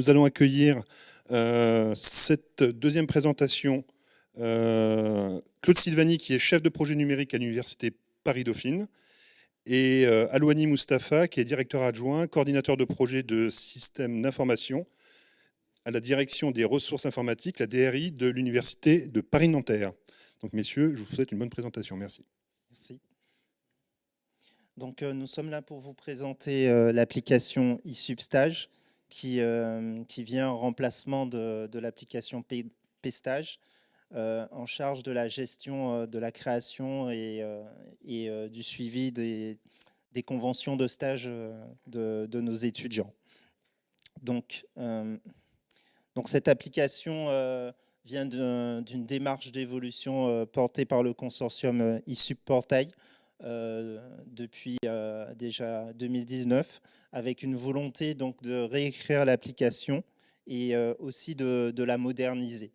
Nous allons accueillir euh, cette deuxième présentation. Euh, Claude Silvani, qui est chef de projet numérique à l'Université Paris-Dauphine, et euh, Alouani Mustafa, qui est directeur adjoint, coordinateur de projet de système d'information à la direction des ressources informatiques, la DRI de l'Université de Paris-Nanterre. Donc messieurs, je vous souhaite une bonne présentation. Merci. Merci. Donc nous sommes là pour vous présenter l'application eSubstage qui, euh, qui vient en remplacement de, l'application Pestage euh, en charge de la gestion euh, de la création et, et du suivi des, conventions de stage de, de nos étudiants. Donc, donc cette application vient d'une démarche d'évolution portée par le consortium ISUP Portail depuis déjà 2019 avec une volonté donc de réécrire l'application et euh, aussi de, la moderniser.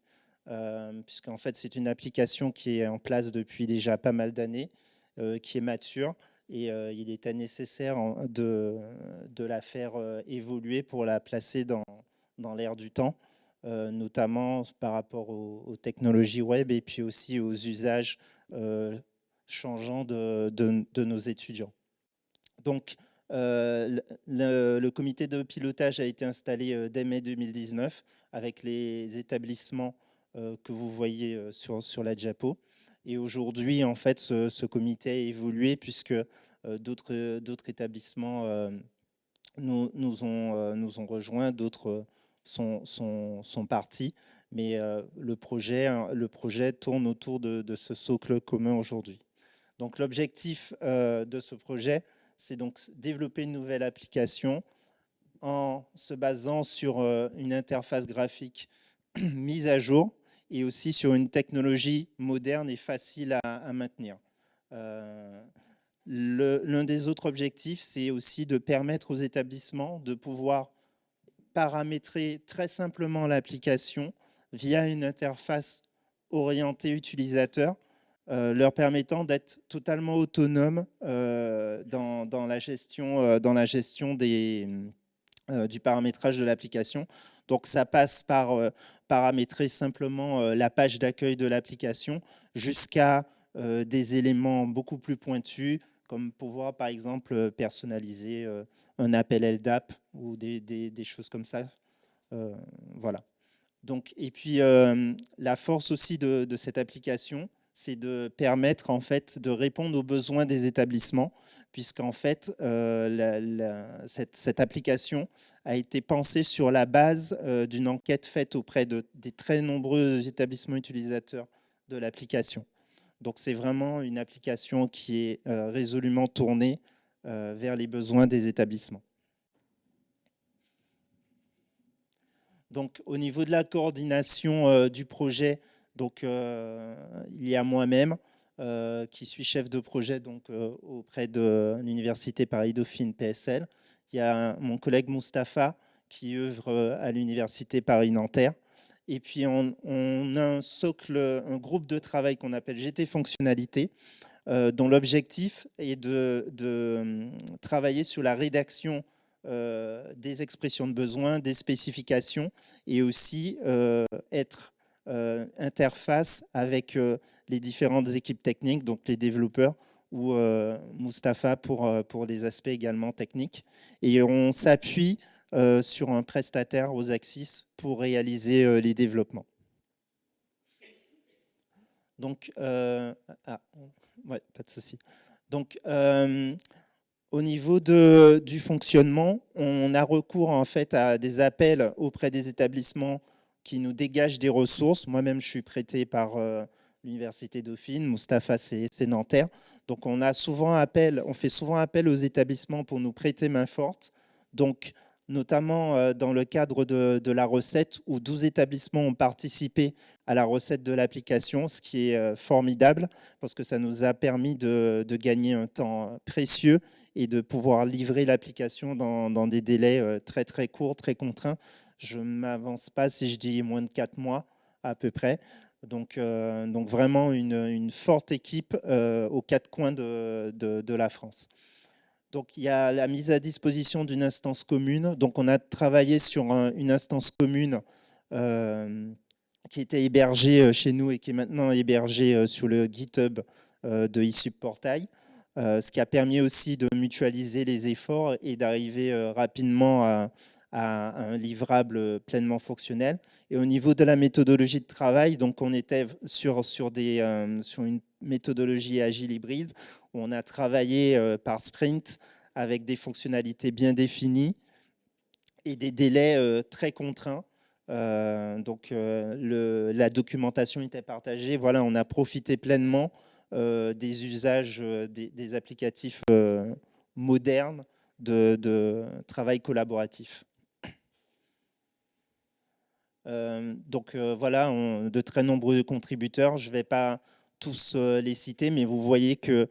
Euh, puisqu'en fait, c'est une application qui est en place depuis déjà pas mal d'années, euh, qui est mature, et il était nécessaire de, la faire évoluer pour la placer dans, l'air du temps, notamment par rapport aux, technologies web et puis aussi aux usages changeants de, nos étudiants. Donc, euh, le, comité de pilotage a été installé euh, dès mai 2019 avec les établissements euh, que vous voyez sur, la Diapo. Et aujourd'hui, en fait, ce, comité a évolué puisque d'autres établissements nous, ont, rejoints, d'autres sont, partis. Mais le, projet, le projet tourne autour de ce socle commun aujourd'hui. Donc l'objectif de ce projet, c'est donc développer une nouvelle application en se basant sur euh, une interface graphique mise à jour et aussi sur une technologie moderne et facile à, maintenir. Euh, l'un des autres objectifs, c'est aussi de permettre aux établissements de pouvoir paramétrer très simplement l'application via une interface orientée utilisateur euh, leur permettant d'être totalement autonomes euh, dans, la gestion, euh, dans la gestion du paramétrage de l'application. Donc ça passe par paramétrer simplement la page d'accueil de l'application jusqu'à des éléments beaucoup plus pointus, comme pouvoir par exemple personnaliser un appel LDAP ou des, choses comme ça. voilà. Donc, et puis la force aussi de cette application, c'est de permettre en fait de répondre aux besoins des établissements, puisqu'en fait euh, cette, application a été pensée sur la base euh, d'une enquête faite auprès de, des très nombreux établissements utilisateurs de l'application. Donc c'est vraiment une application qui est euh, résolument tournée vers les besoins des établissements. Donc au niveau de la coordination du projet, donc, euh, il y a moi-même, euh, qui suis chef de projet donc, euh, auprès de l'Université Paris-Dauphine PSL. Il y a mon collègue Mustapha qui œuvre à l'Université Paris-Nanterre. Et puis, on, a un socle, un groupe de travail qu'on appelle GT Fonctionnalité, dont l'objectif est de, travailler sur la rédaction des expressions de besoin, des spécifications, et aussi être interface avec euh, les différentes équipes techniques, donc les développeurs ou euh, Mustapha pour, pour les aspects également techniques. Et on s'appuie sur un prestataire aux Axis pour réaliser les développements. Donc, ah, ouais, pas de souci. Donc, au niveau de, du fonctionnement, on a recours en fait à des appels auprès des établissements qui nous dégage des ressources. Moi-même, je suis prêté par euh, l'Université Dauphine, Mustapha, c'est Nanterre. Donc, on, a souvent appel, on fait souvent appel aux établissements pour nous prêter main forte. Donc, notamment euh, dans le cadre de, la recette, où 12 établissements ont participé à la recette de l'application, ce qui est euh, formidable, parce que ça nous a permis de, gagner un temps précieux et de pouvoir livrer l'application dans, dans, des délais très très courts, très contraints, je ne m'avance pas si je dis moins de 4 mois à peu près. Donc, euh, donc vraiment une, forte équipe euh, aux quatre coins de, de, la France. Donc il y a la mise à disposition d'une instance commune. Donc on a travaillé sur une instance commune euh, qui était hébergée chez nous et qui est maintenant hébergée sur le GitHub de ISUB Portail. ce qui a permis aussi de mutualiser les efforts et d'arriver rapidement à, à un livrable pleinement fonctionnel. Et au niveau de la méthodologie de travail, donc on était sur, sur, des, euh, sur une méthodologie agile hybride où on a travaillé euh, par sprint avec des fonctionnalités bien définies et des délais euh, très contraints. donc la documentation était partagée. Voilà, on a profité pleinement des usages des, applicatifs modernes de, de travail collaboratif. Euh, donc euh, voilà, de très nombreux contributeurs. Je ne vais pas tous euh, les citer, mais vous voyez que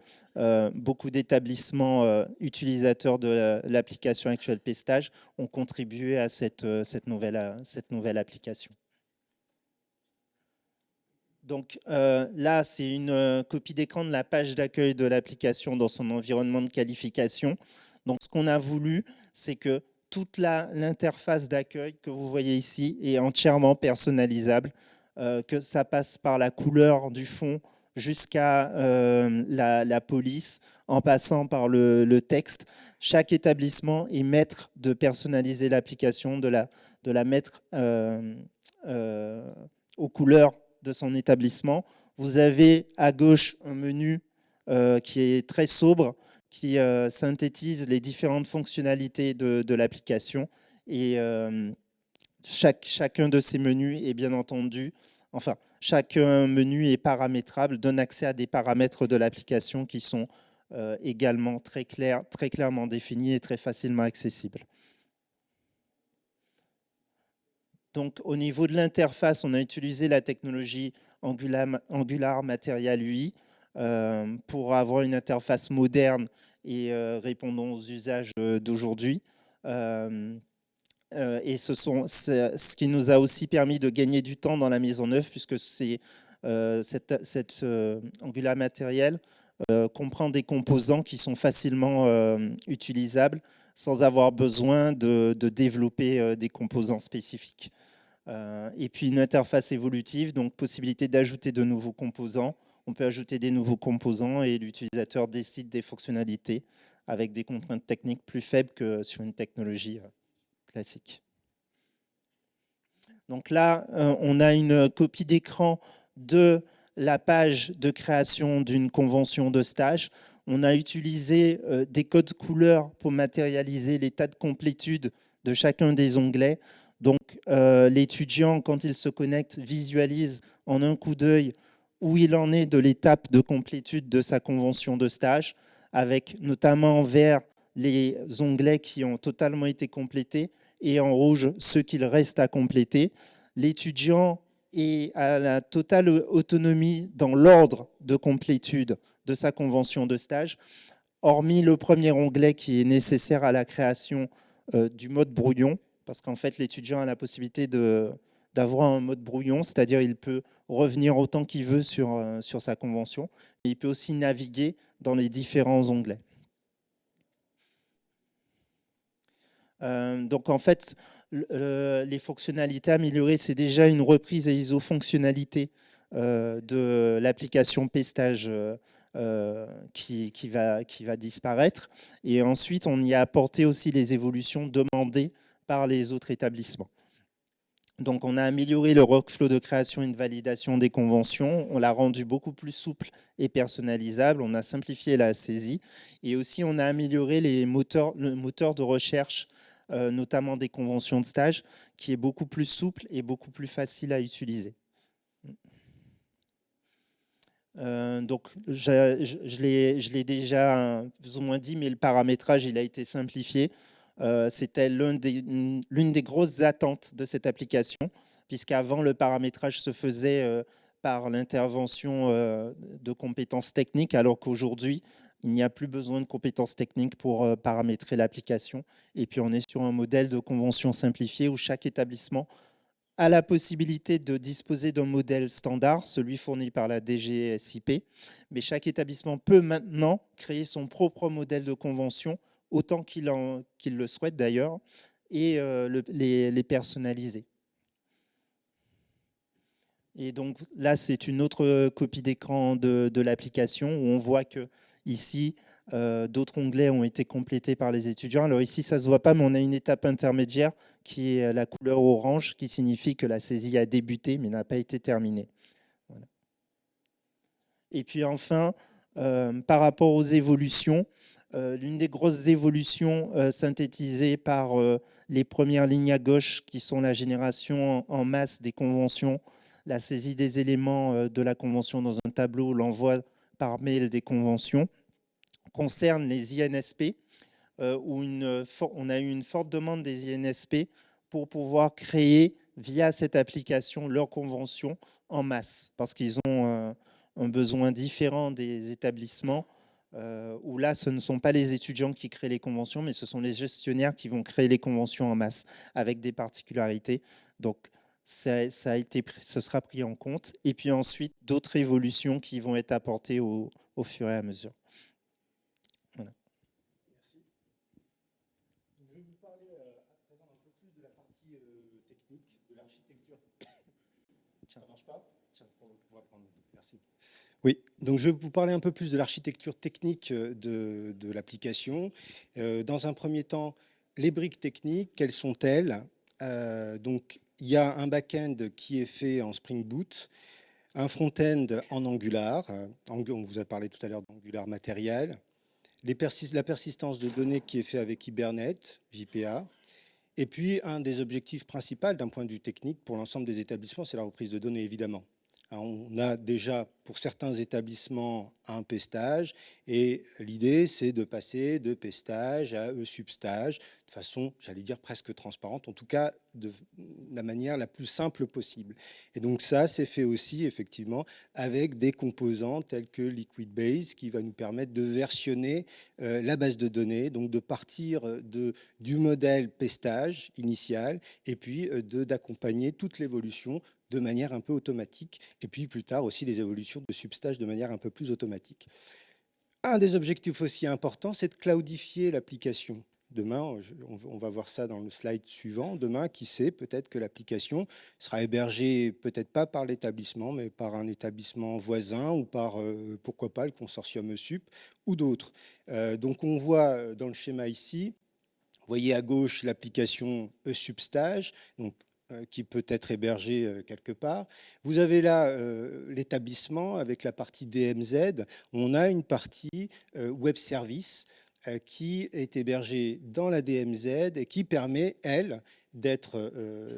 beaucoup d'établissements utilisateurs de l'application Actual Pestage ont contribué à cette nouvelle application. Donc là, c'est une copie d'écran de la page d'accueil de l'application dans son environnement de qualification. Donc ce qu'on a voulu, c'est que toute l'interface d'accueil que vous voyez ici est entièrement personnalisable, euh, que ça passe par la couleur du fond jusqu'à euh, la, police, en passant par le, texte. Chaque établissement est maître de personnaliser l'application, de la, mettre euh, aux couleurs de son établissement. Vous avez à gauche un menu qui est très sobre, qui euh, synthétise les différentes fonctionnalités de, l'application. Et euh, chaque, chacun de ces menus est bien entendu, enfin, chaque menu est paramétrable, donne accès à des paramètres de l'application qui sont euh, également très, très clairement définis et très facilement accessibles. Donc, au niveau de l'interface, on a utilisé la technologie Angular, Material UI pour avoir une interface moderne et euh, répondant aux usages euh, d'aujourd'hui. et ce, sont, ce qui nous a aussi permis de gagner du temps dans la mise en œuvre, puisque c'est cette, cette Angular matériel comprend des composants qui sont facilement utilisables sans avoir besoin de, de développer des composants spécifiques. et puis une interface évolutive, donc possibilité d'ajouter de nouveaux composants on peut ajouter des nouveaux composants et l'utilisateur décide des fonctionnalités avec des contraintes techniques plus faibles que sur une technologie euh, classique. Donc là, euh, on a une copie d'écran de la page de création d'une convention de stage. On a utilisé euh, des codes couleurs pour matérialiser l'état de complétude de chacun des onglets. Donc l'étudiant, quand il se connecte, visualise en un coup d'œil où il en est de l'étape de complétude de sa convention de stage, avec notamment en vert les onglets qui ont totalement été complétés et en rouge ceux qu'il reste à compléter. L'étudiant est à la totale autonomie dans l'ordre de complétude de sa convention de stage, hormis le premier onglet qui est nécessaire à la création euh, du mode brouillon, parce qu'en fait l'étudiant a la possibilité de d'avoir un mode brouillon, c'est-à-dire il peut revenir autant qu'il veut sur, euh, sa convention, mais il peut aussi naviguer dans les différents onglets. Euh, donc en fait, les fonctionnalités améliorées, c'est déjà une reprise et iso-fonctionnalité euh, de l'application Pestage qui, qui, va, qui va disparaître. Et ensuite, on y a apporté aussi les évolutions demandées par les autres établissements. Donc on a amélioré le workflow de création et de validation des conventions, on l'a rendu beaucoup plus souple et personnalisable, on a simplifié la saisie et aussi on a amélioré les moteurs, le moteur de recherche, euh, notamment des conventions de stage, qui est beaucoup plus souple et beaucoup plus facile à utiliser. Euh, donc, je, je l'ai déjà plus ou moins dit, mais le paramétrage, il a été simplifié. Euh, c'était l'une des, grosses attentes de cette application, puisqu'avant, le paramétrage se faisait euh, par l'intervention euh, de compétences techniques, alors qu'aujourd'hui, il n'y a plus besoin de compétences techniques pour paramétrer l'application. Et puis, on est sur un modèle de convention simplifié où chaque établissement a la possibilité de disposer d'un modèle standard, celui fourni par la DGSIP, mais chaque établissement peut maintenant créer son propre modèle de convention autant qu'ils le souhaitent d'ailleurs, et les, personnaliser. Et donc là, c'est une autre copie d'écran de, l'application où on voit que ici, euh, d'autres onglets ont été complétés par les étudiants. Alors ici, ça ne se voit pas, mais on a une étape intermédiaire qui est la couleur orange, qui signifie que la saisie a débuté, mais n'a pas été terminée. Et puis enfin, euh, par rapport aux évolutions, euh, l'une des grosses évolutions synthétisées par les premières lignes à gauche, qui sont la génération en masse des conventions, la saisie des éléments de la convention dans un tableau, l'envoi par mail des conventions, concerne les INSP, euh, où on a eu une forte demande des INSP pour pouvoir créer via cette application leurs conventions en masse, parce qu'ils ont euh, un besoin différent des établissements, euh, où là, ce ne sont pas les étudiants qui créent les conventions, mais ce sont les gestionnaires qui vont créer les conventions en masse, avec des particularités. Donc, ça, a été, ce sera pris en compte. Et puis ensuite, d'autres évolutions qui vont être apportées au fur et à mesure. Oui, donc je vais vous parler un peu plus de l'architecture technique euh, de, l'application. Euh, dans un premier temps, les briques techniques, quelles sont-elles? Euh, Donc, il y a un back-end qui est fait en Spring Boot, un front-end en Angular. On vous a parlé tout à l'heure d'Angular matériel. la persistance de données qui est fait avec Hibernate, JPA. Et puis, un des objectifs principaux d'un point de vue technique pour l'ensemble des établissements, c'est la reprise de données, évidemment. On a déjà pour certains établissements un pestage et l'idée c'est de passer de pestage à e-substage de façon, j'allais dire presque transparente, en tout cas de la manière la plus simple possible. Et donc ça c'est fait aussi effectivement avec des composants tels que Liquidbase qui va nous permettre de versionner euh, la base de données, donc de partir du modèle pestage initial et puis euh, d'accompagner toute l'évolution de manière un peu automatique, et puis plus tard aussi des évolutions de substage de manière un peu plus automatique. Un des objectifs aussi importants, c'est de cloudifier l'application. Demain, on va voir ça dans le slide suivant, demain, qui sait, peut-être que l'application sera hébergée, peut-être pas par l'établissement, mais par un établissement voisin ou par, euh, pourquoi pas, le consortium ESUP ou d'autres. Euh, donc on voit euh, dans le schéma ici, vous voyez à gauche l'application eSubstage, donc qui peut être hébergé euh, quelque part. Vous avez là euh, l'établissement avec la partie DMZ. On a une partie web service qui est hébergée dans la DMZ et qui permet, elle, d'être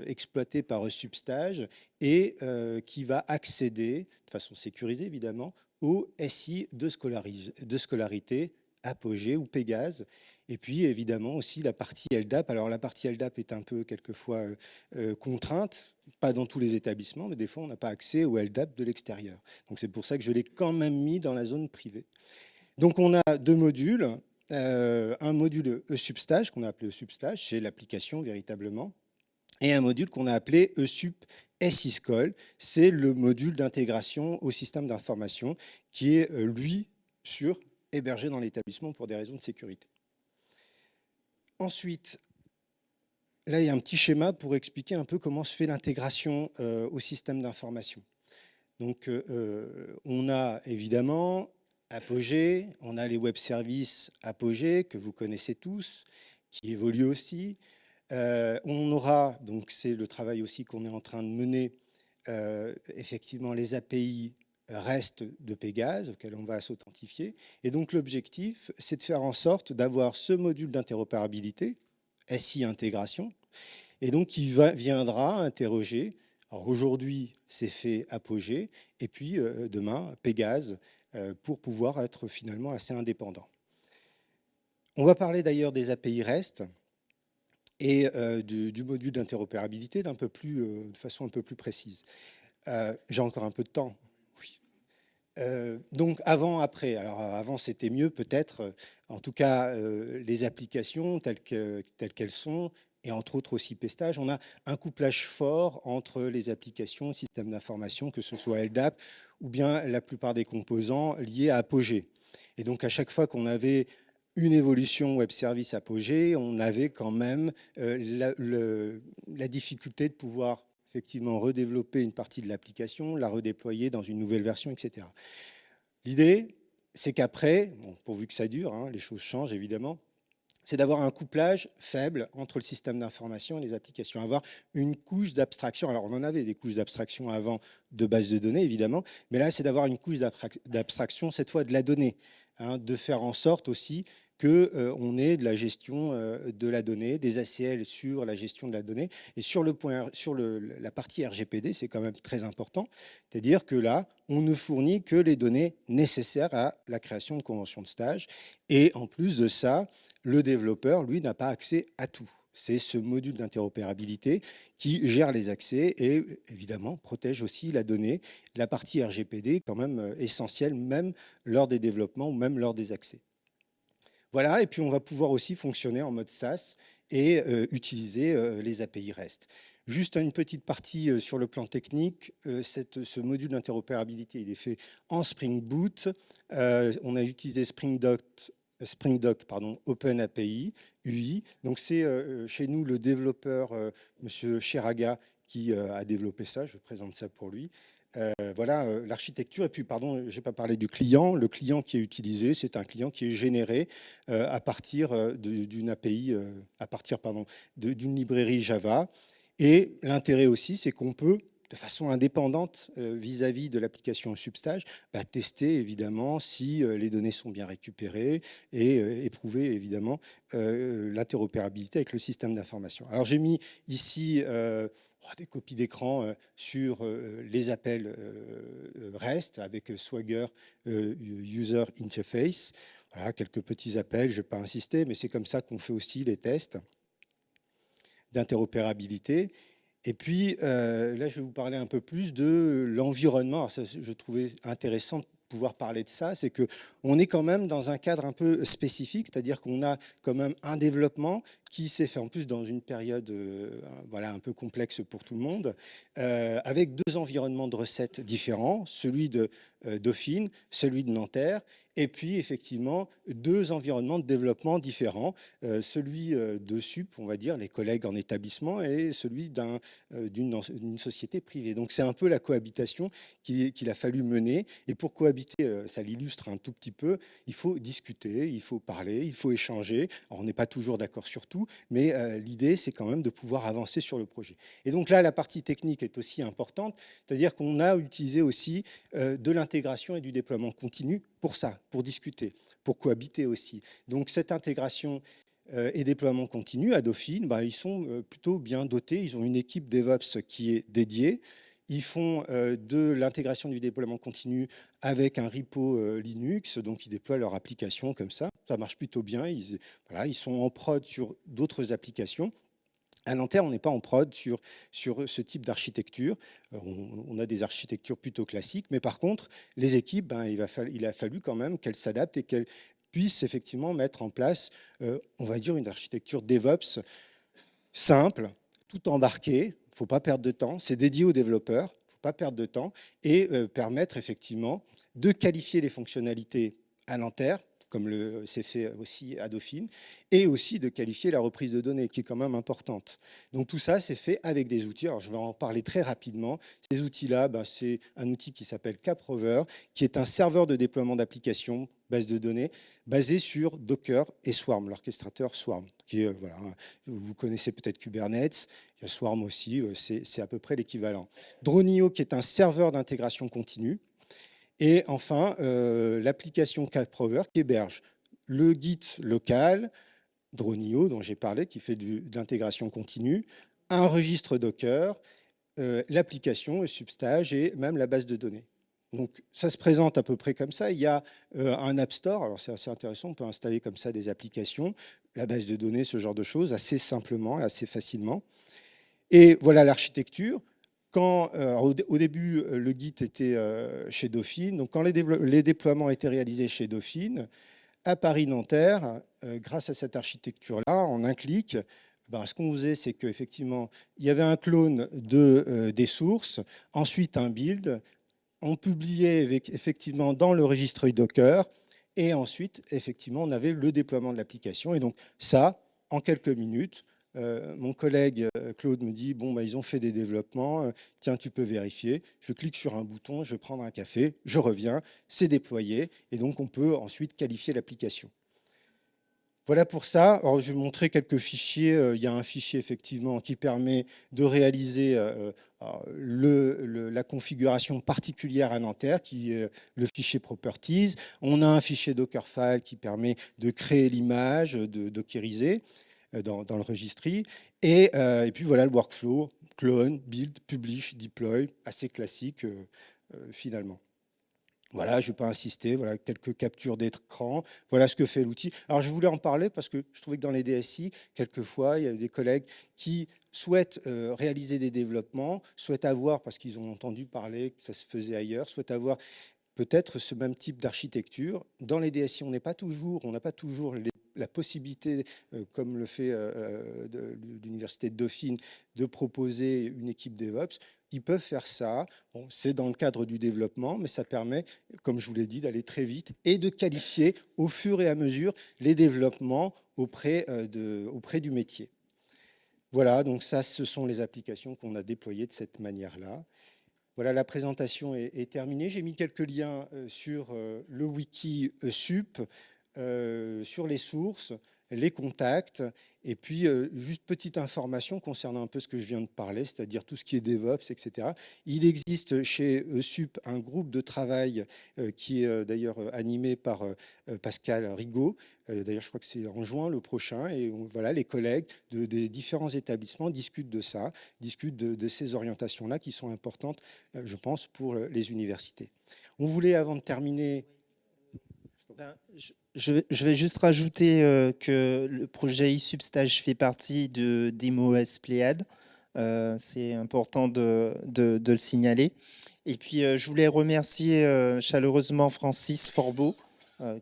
exploitée par Substage et qui va accéder, de façon sécurisée évidemment, au SI de, de scolarité, Apogée ou Pégase, et puis évidemment aussi la partie LDAP. Alors la partie LDAP est un peu quelquefois euh, euh, contrainte, pas dans tous les établissements, mais des fois on n'a pas accès au LDAP de l'extérieur. Donc c'est pour ça que je l'ai quand même mis dans la zone privée. Donc on a deux modules, euh, un module eSubstage qu'on a appelé eSubstage, c'est l'application véritablement, et un module qu'on a appelé eSup SISCOL, c'est le module d'intégration au système d'information qui est lui sur hébergé dans l'établissement pour des raisons de sécurité. Ensuite, là, il y a un petit schéma pour expliquer un peu comment se fait l'intégration euh, au système d'information. Donc, euh, euh, on a évidemment Apogée, on a les web services Apogée, que vous connaissez tous, qui évoluent aussi. on aura, donc c'est le travail aussi qu'on est en train de mener, effectivement les API reste de Pégase auquel on va s'authentifier. Et donc l'objectif, c'est de faire en sorte d'avoir ce module d'interopérabilité, SI intégration, et donc qui viendra interroger. Alors aujourd'hui, c'est fait Apogée, et puis euh, demain, Pégase, euh, pour pouvoir être finalement assez indépendant. On va parler d'ailleurs des API REST et euh, du, module d'interopérabilité d'un peu plus, de façon un peu plus précise. J'ai encore un peu de temps, euh, donc avant, après. Alors avant, c'était mieux peut-être. Euh, en tout cas, euh, les applications telles qu'elles sont, et entre autres aussi Pestage, on a un couplage fort entre les applications, systèmes d'information, que ce soit LDAP, ou bien la plupart des composants liés à Apogée. Et donc à chaque fois qu'on avait une évolution web service apogée, on avait quand même la, difficulté de pouvoir effectivement redévelopper une partie de l'application, la redéployer dans une nouvelle version, etc. L'idée, c'est qu'après, pourvu que ça dure, hein, les choses changent évidemment, c'est d'avoir un couplage faible entre le système d'information et les applications, avoir une couche d'abstraction. Alors, on en avait des couches d'abstraction avant de base de données, évidemment, mais là, c'est d'avoir une couche d'abstraction, cette fois de la donnée, hein, de faire en sorte aussi qu'on euh, ait de la gestion euh, de la donnée, des ACL sur la gestion de la donnée. Et sur, le point, sur la partie RGPD, c'est quand même très important. C'est-à-dire que là, on ne fournit que les données nécessaires à la création de conventions de stage. Et en plus de ça, le développeur, lui, n'a pas accès à tout. C'est ce module d'interopérabilité qui gère les accès et évidemment protège aussi la donnée. La partie RGPD quand même euh, essentielle, même lors des développements ou même lors des accès. Voilà, et puis on va pouvoir aussi fonctionner en mode SaaS et euh, utiliser euh, les API REST. Juste une petite partie euh, sur le plan technique, ce module d'interopérabilité, il est fait en Spring Boot. on a utilisé Spring Doc, pardon, Open API, UI. Donc c'est chez nous le développeur, Monsieur Cheraga, qui a développé ça. Je présente ça pour lui. Euh, voilà euh, l'architecture. Et puis, pardon, je n'ai pas parlé du client. Le client qui est utilisé, c'est un client qui est généré euh, à partir d'une API, à partir d'une librairie Java. Et l'intérêt aussi, c'est qu'on peut de façon indépendante vis-à-vis de l'application Substage, bah, tester évidemment si les données sont bien récupérées et éprouver évidemment l'interopérabilité avec le système d'information. Alors j'ai mis ici des copies d'écran euh, sur euh, les appels euh, REST avec Swagger User Interface. Voilà, quelques petits appels, je ne vais pas insister, mais c'est comme ça qu'on fait aussi les tests d'interopérabilité. Et puis, là, je vais vous parler un peu plus de l'environnement. Je trouvais intéressant pouvoir parler de ça, c'est qu'on est quand même dans un cadre un peu spécifique, c'est-à-dire qu'on a quand même un développement qui s'est fait en plus dans une période euh, voilà, un peu complexe pour tout le monde, euh, avec deux environnements de recettes différents, celui de Dauphine, celui de Nanterre, et puis effectivement deux environnements de développement différents, celui de SUP, on va dire, les collègues en établissement, et celui d'une société privée. Donc c'est un peu la cohabitation qu'il a fallu mener, et pour cohabiter, ça l'illustre un tout petit peu, il faut discuter, il faut parler, il faut échanger, Alors, on n'est pas toujours d'accord sur tout, mais euh, l'idée, c'est quand même de pouvoir avancer sur le projet. Et donc là, la partie technique est aussi importante, c'est-à-dire qu'on a utilisé aussi euh, de l'intégration et du déploiement continu pour ça, pour discuter, pour cohabiter aussi. Donc cette intégration euh, et déploiement continu à Dauphine, bah, ils sont plutôt bien dotés, ils ont une équipe DevOps qui est dédiée, ils font de l'intégration du déploiement continu avec un repo Linux, donc ils déploient leur application comme ça ça marche plutôt bien. Ils sont en prod sur d'autres applications. À Nanterre, on n'est pas en prod sur, ce type d'architecture. Euh, on, a des architectures plutôt classiques, mais par contre, les équipes, ben, il a fallu quand même qu'elles s'adaptent et qu'elles puissent effectivement mettre en place, euh, on va dire, une architecture DevOps simple, tout embarqué. Il ne faut pas perdre de temps. C'est dédié aux développeurs. Il ne faut pas perdre de temps et euh, permettre effectivement de qualifier les fonctionnalités à Nanterre comme c'est fait aussi à Dauphine, et aussi de qualifier la reprise de données, qui est quand même importante. Donc tout ça, c'est fait avec des outils. Alors je vais en parler très rapidement. Ces outils-là, ben, c'est un outil qui s'appelle CapRover, qui est un serveur de déploiement d'applications, base de données, basé sur Docker et Swarm, l'orchestrateur Swarm. Qui voilà, vous connaissez peut-être Kubernetes, il y a Swarm aussi, euh, c'est à peu près l'équivalent. Dronio, qui est un serveur d'intégration continue, et enfin, euh, l'application CapRover qui héberge le Git local, Dronio, dont j'ai parlé, qui fait de l'intégration continue, un registre Docker, euh, l'application, Substage et même la base de données. Donc ça se présente à peu près comme ça. Il y a euh, un App Store, alors c'est assez intéressant, on peut installer comme ça des applications, la base de données, ce genre de choses, assez simplement, assez facilement. Et voilà l'architecture. Euh, au, début, euh, le Git était euh, chez Dauphine. Donc, quand les, déploiements étaient réalisés chez Dauphine, à Paris-Nanterre, grâce à cette architecture-là, en un clic, ben, ce qu'on faisait, c'est qu'effectivement, il y avait un clone de, des sources, ensuite un build. On publiait effectivement dans le registre Docker Et ensuite, effectivement, on avait le déploiement de l'application. Et donc ça, en quelques minutes, mon collègue euh, Claude me dit, bon, bah, ils ont fait des développements, euh, tiens, tu peux vérifier. Je clique sur un bouton, je vais prendre un café, je reviens, c'est déployé, et donc on peut ensuite qualifier l'application. Voilà pour ça. Je vais montrer quelques fichiers. Il y a un fichier effectivement qui permet de réaliser le, la configuration particulière à Nanterre, qui est le fichier Properties. On a un fichier Dockerfile qui permet de créer l'image, de dockeriser. Euh, dans, le registry. Et, euh, et, puis voilà le workflow, clone, build, publish, deploy, assez classique euh, finalement. Voilà, je ne vais pas insister, voilà quelques captures d'écran, voilà ce que fait l'outil. Alors je voulais en parler parce que je trouvais que dans les DSI, quelquefois, il y a des collègues qui souhaitent réaliser des développements, souhaitent avoir, parce qu'ils ont entendu parler que ça se faisait ailleurs, souhaitent avoir peut-être ce même type d'architecture. Dans les DSI, on n'est pas toujours, on n'a pas toujours les la possibilité, euh, comme le fait euh, euh, l'Université de Dauphine, de proposer une équipe DevOps, ils peuvent faire ça. C'est dans le cadre du développement, mais ça permet, comme je vous l'ai dit, d'aller très vite et de qualifier au fur et à mesure les développements auprès, de, auprès du métier. Voilà, donc ça, ce sont les applications qu'on a déployées de cette manière-là. Voilà, la présentation est terminée. J'ai mis quelques liens sur le wiki SUP. Euh, sur les sources, les contacts, et puis euh, juste petite information concernant un peu ce que je viens de parler, c'est-à-dire tout ce qui est DevOps, etc. Il existe chez SUP un groupe de travail euh, qui est d'ailleurs animé par Pascal Rigaud. D'ailleurs, je crois que c'est en juin le prochain, et voilà, les collègues de, des différents établissements discutent de ça, discutent de, ces orientations-là qui sont importantes, je pense, pour les universités. On voulait, avant de terminer... Ben, je, vais juste rajouter euh, que le projet eSubstage fait partie de DemoS Pléiade. Euh, c'est important de, le signaler. Et puis, euh, je voulais remercier chaleureusement Francis Forbeau,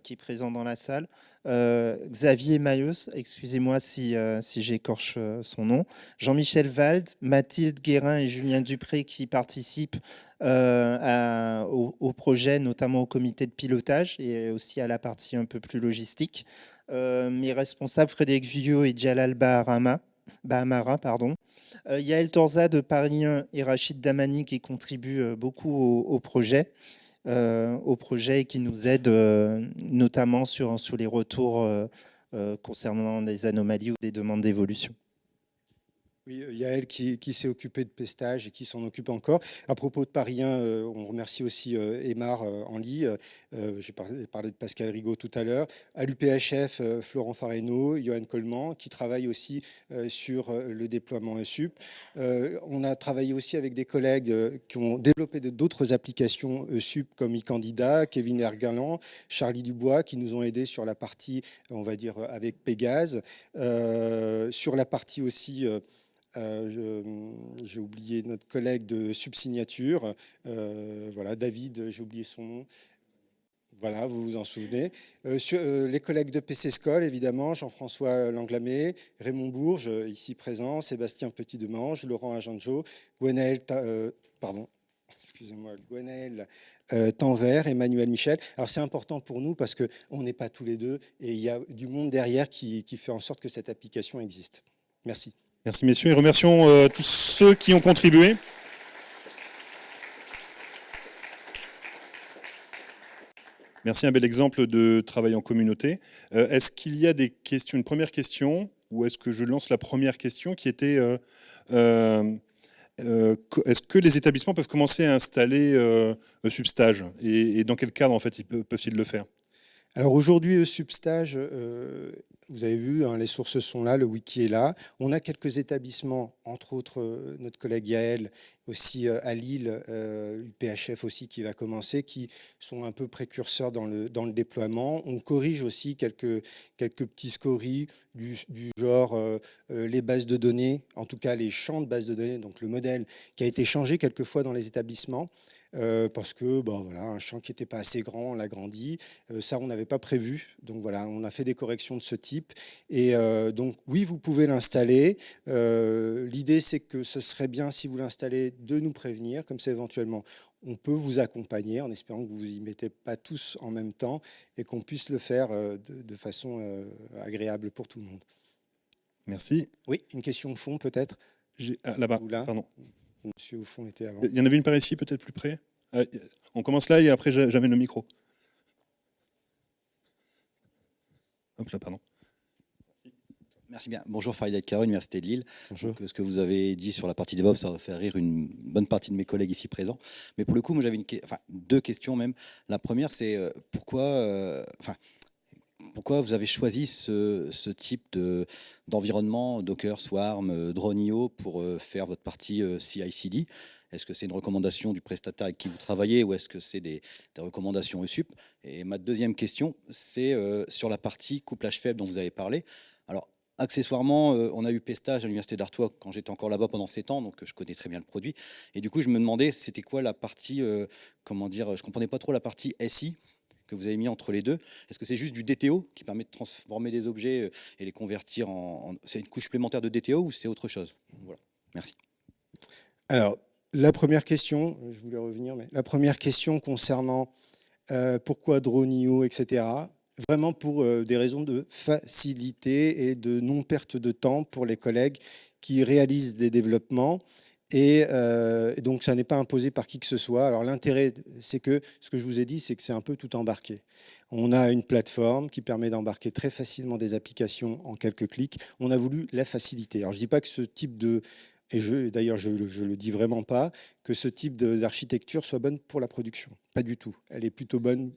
qui est présent dans la salle, euh, Xavier Mailleus, excusez-moi si, euh, si j'écorche son nom, Jean-Michel Wald, Mathilde Guérin et Julien Dupré qui participent au, projet, notamment au comité de pilotage et aussi à la partie un peu plus logistique. mes responsables Frédéric Vuillot et Jalal Baharama, Bahamara, pardon. Yael Torza de Paris 1 et Rachid Damani qui contribuent beaucoup au projet. Euh, au projet qui nous aide euh, notamment sur, sur les retours euh, concernant des anomalies ou des demandes d'évolution. Oui, il y a elle qui, s'est occupée de pestage et qui s'en occupe encore. À propos de Paris on remercie aussi Emar Enli. J'ai parlé, de Pascal Rigaud tout à l'heure. À l'UPHF, Florent Fareno, Johan Coleman, qui travaillent aussi sur le déploiement SUP. on a travaillé aussi avec des collègues qui ont développé d'autres applications SUP comme e-candidat, Kevin Ergalan, Charlie Dubois, qui nous ont aidés sur la partie, on va dire, avec Pégase. sur la partie aussi euh, j'ai oublié notre collègue de subsignature. Euh, voilà, David, j'ai oublié son nom. Voilà, vous vous en souvenez. Euh, les collègues de PC School, évidemment, Jean-François Langlamé, Raymond Bourges, ici présent, Sébastien Petit-Demange, Laurent Ajanjo, Gwenaël, pardon, excusez-moi, Tanvert, Emmanuel Michel. Alors c'est important pour nous parce qu'on n'est pas tous les deux et il y a du monde derrière qui fait en sorte que cette application existe. Merci. Merci messieurs et remercions euh, tous ceux qui ont contribué. Merci, un bel exemple de travail en communauté. Euh, est-ce qu'il y a des questions, une première question, ou est-ce que je lance la première question qui était euh, est-ce que les établissements peuvent commencer à installer Substage? Et, et, dans quel cadre en fait peuvent-ils le faire? Alors aujourd'hui, Substage, vous avez vu, hein, les sources sont là, le wiki est là. On a quelques établissements, entre autres euh, notre collègue Yael, aussi euh, à Lille, UPHF euh, aussi qui va commencer, qui sont un peu précurseurs dans le, déploiement. On corrige aussi quelques, petits scories du, du genre les bases de données, en tout cas les champs de bases de données, donc le modèle qui a été changé quelquefois dans les établissements. Euh, parce que bon, voilà, un champ qui n'était pas assez grand, on l'a grandi. Euh, ça, on n'avait pas prévu. Donc voilà, on a fait des corrections de ce type. Et euh, donc oui, vous pouvez l'installer. L'idée, c'est que ce serait bien, si vous l'installez, de nous prévenir. Comme ça, éventuellement, on peut vous accompagner en espérant que vous vous y mettez pas tous en même temps et qu'on puisse le faire de, façon agréable pour tout le monde. Merci. Oui, une question au fond peut-être? Ah, Là-bas, pardon. Monsieur au fond était avant. Il y en avait une par ici, peut-être plus près On commence là et après j'amène le micro. Hop là, pardon. Merci bien. Bonjour Farid Caro, Université de Lille. Bonjour. ce que vous avez dit sur la partie DevOps, ça va faire rire une bonne partie de mes collègues ici présents. Mais pour le coup, moi j'avais enfin, deux questions même. La première, c'est euh, pourquoi, euh, enfin, pourquoi vous avez choisi ce, type d'environnement, Docker, Swarm, euh, Drone.io, pour faire votre partie CI/CD est-ce que c'est une recommandation du prestataire avec qui vous travaillez ou est-ce que c'est des, recommandations ESUP Et ma deuxième question, c'est sur la partie couplage faible dont vous avez parlé. Alors, Accessoirement, euh, on a eu Pestage à l'université d'Artois quand j'étais encore là-bas pendant 7 ans, donc je connais très bien le produit. Et du coup, je me demandais, c'était quoi la partie, euh, comment dire, je comprenais pas trop la partie SI que vous avez mis entre les deux. Est-ce que c'est juste du DTO qui permet de transformer des objets euh, et les convertir en... c'est une couche supplémentaire de DTO ou c'est autre chose? Voilà, merci. Alors, la première question, je voulais revenir, mais la première question concernant pourquoi Dronio, etc vraiment pour euh, des raisons de facilité et de non-perte de temps pour les collègues qui réalisent des développements. Et, euh, donc, ça n'est pas imposé par qui que ce soit. Alors, l'intérêt, c'est que, ce que je vous ai dit, c'est que c'est un peu tout embarqué. On a une plateforme qui permet d'embarquer très facilement des applications en quelques clics. On a voulu la faciliter. Alors, je ne dis pas que ce type de... Et d'ailleurs, je ne le dis vraiment pas, que ce type d'architecture soit bonne pour la production. Pas du tout. Elle est plutôt bonne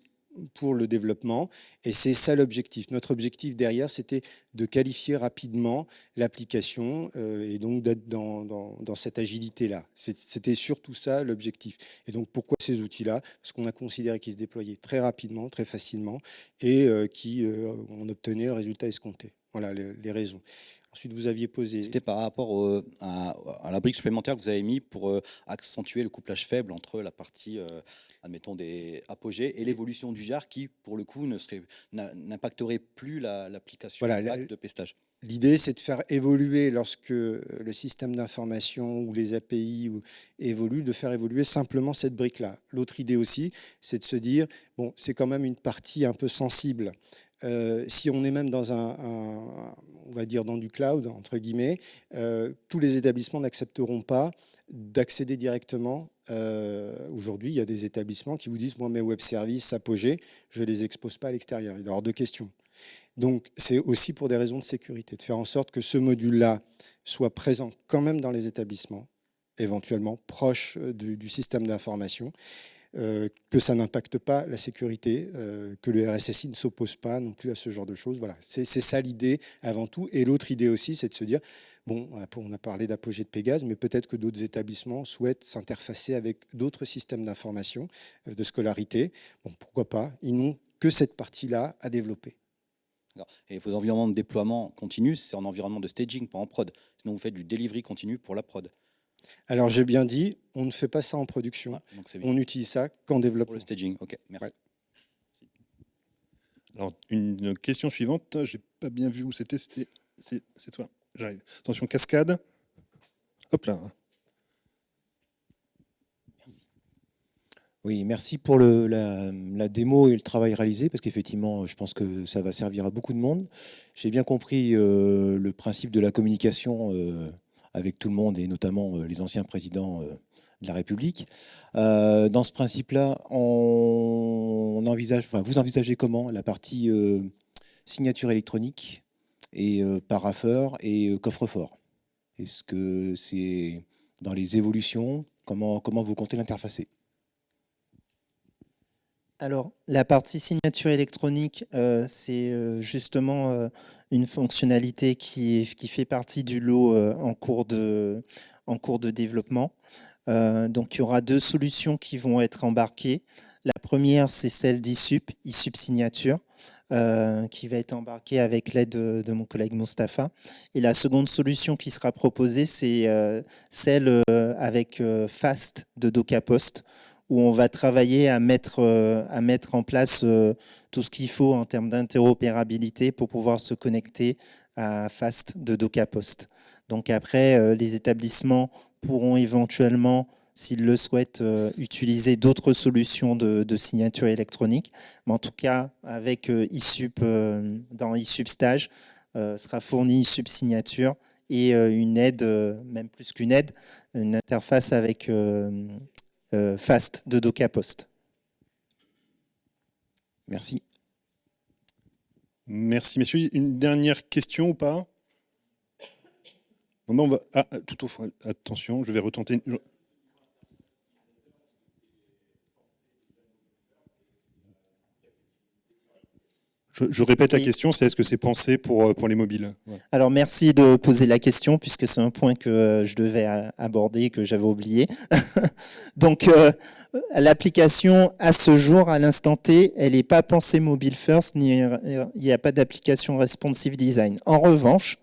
pour le développement. Et c'est ça l'objectif. Notre objectif derrière, c'était de qualifier rapidement l'application euh, et donc d'être dans, cette agilité-là. C'était surtout ça l'objectif. Et donc pourquoi ces outils-là? Parce qu'on a considéré qu'ils se déployaient très rapidement, très facilement et euh, qui euh, obtenait le résultat escompté. Voilà les, raisons. Ensuite, vous aviez posé... C'était par rapport à, la brique supplémentaire que vous avez mis pour accentuer le couplage faible entre la partie admettons, des apogées, et l'évolution du jar qui, pour le coup, n'impacterait plus l'application de pestage. L'idée, c'est de faire évoluer, lorsque le système d'information ou les API évoluent, de faire évoluer simplement cette brique-là. L'autre idée aussi, c'est de se dire, bon, c'est quand même une partie un peu sensible. Euh, si on est même dans un, on va dire dans du cloud, entre guillemets, euh, tous les établissements n'accepteront pas d'accéder directement. Euh, aujourd'hui, il y a des établissements qui vous disent, moi, mes web services apogés, je ne les expose pas à l'extérieur. Il y a deux questions. Donc, c'est aussi pour des raisons de sécurité, de faire en sorte que ce module-là soit présent quand même dans les établissements, éventuellement proche du, système d'information, que ça n'impacte pas la sécurité, que le RSSI ne s'oppose pas non plus à ce genre de choses. Voilà, c'est ça l'idée avant tout. Et l'autre idée aussi, c'est de se dire, Bon, on a parlé d'apogée de Pégase, mais peut-être que d'autres établissements souhaitent s'interfacer avec d'autres systèmes d'information, euh, de scolarité. Bon, pourquoi pas? Ils n'ont que cette partie-là à développer. Et vos environnements de déploiement continu, c'est en environnement de staging, pas en prod. Sinon, vous faites du delivery continu pour la prod. Alors, j'ai bien dit, on ne fait pas ça en production. Ah, on utilise ça qu'en développement. Pour le staging, ok, merci. Alors, une question suivante, j'ai pas bien vu où c'était, c'est toi. J'arrive. Attention, cascade. Hop là. Oui, merci pour le, la, démo et le travail réalisé, parce qu'effectivement, je pense que ça va servir à beaucoup de monde. J'ai bien compris euh, le principe de la communication euh, avec tout le monde, et notamment euh, les anciens présidents de la République. dans ce principe-là, on, envisage, vous envisagez comment la partie signature électronique et euh, paraffeur et euh, coffre-fort? Est-ce que c'est dans les évolutions? Comment, comment vous comptez l'interfacer? Alors, la partie signature électronique, euh, c'est justement une fonctionnalité qui, fait partie du lot en, cours de, développement. donc, il y aura deux solutions qui vont être embarquées. La première, c'est celle d'ISUP, ISUP Signature. Euh, qui va être embarqué avec l'aide de, mon collègue Mustapha. Et la seconde solution qui sera proposée, c'est euh, celle euh, avec FAST de DocaPost, où on va travailler à mettre, mettre en place tout ce qu'il faut en termes d'interopérabilité pour pouvoir se connecter à FAST de DocaPost. Donc après, les établissements pourront éventuellement s'ils le souhaitent, utiliser d'autres solutions de, signature électronique. Mais en tout cas, avec ISUP, dans ISUP Stage, sera fourni ISUP Signature et une aide, même plus qu'une aide, une interface avec FAST de DocaPost. Merci. Merci, messieurs. Une dernière question ou pas? On va... Ah, tout au attention, je vais retenter. Je, répète la question, c'est est-ce que c'est pensé pour, euh, pour les mobiles? Alors merci de poser la question puisque c'est un point que euh, je devais aborder que j'avais oublié. Donc euh, l'application à ce jour, à l'instant T, elle n'est pas pensée mobile first, ni il n'y a pas d'application responsive design. En revanche,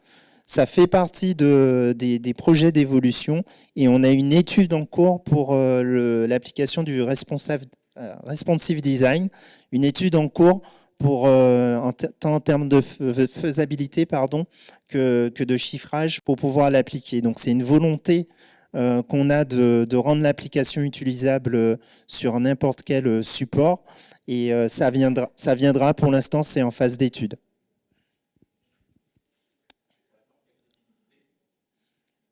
ça fait partie de, des, des projets d'évolution et on a une étude en cours pour l'application du responsive, responsive design, une étude en cours pour, euh, tant en termes de faisabilité pardon, que, que de chiffrage pour pouvoir l'appliquer. Donc c'est une volonté euh, qu'on a de, de rendre l'application utilisable sur n'importe quel support et euh, ça, viendra, ça viendra, pour l'instant c'est en phase d'étude.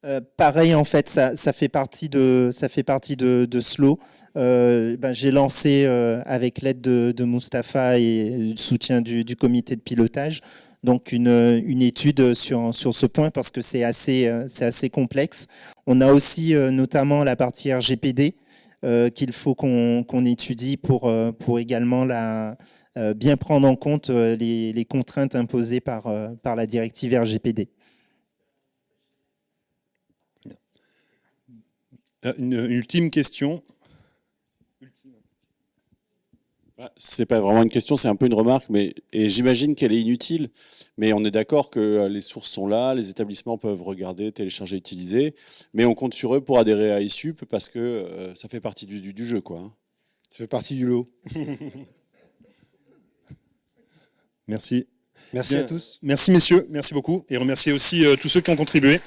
Euh, pareil, en fait, ça, ça, fait partie de, ça fait partie de Slow. Euh, ben, J'ai lancé, euh, avec l'aide de, de Mustapha et le soutien du, comité de pilotage, donc une, étude sur, sur ce point parce que c'est assez, c'est assez complexe. On a aussi notamment la partie RGPD qu'il faut qu'on qu'on étudie pour, pour également la, bien prendre en compte les, contraintes imposées par, par la directive RGPD. Euh, une, ultime question. Bah, c'est pas vraiment une question, c'est un peu une remarque, mais et j'imagine qu'elle est inutile. Mais on est d'accord que euh, les sources sont là, les établissements peuvent regarder, télécharger, utiliser, mais on compte sur eux pour adhérer à ISUP parce que euh, ça fait partie du, du, jeu, quoi. Hein. Ça fait partie du lot. Merci. Merci à tous. Merci messieurs, merci beaucoup et remercier aussi tous ceux qui ont contribué.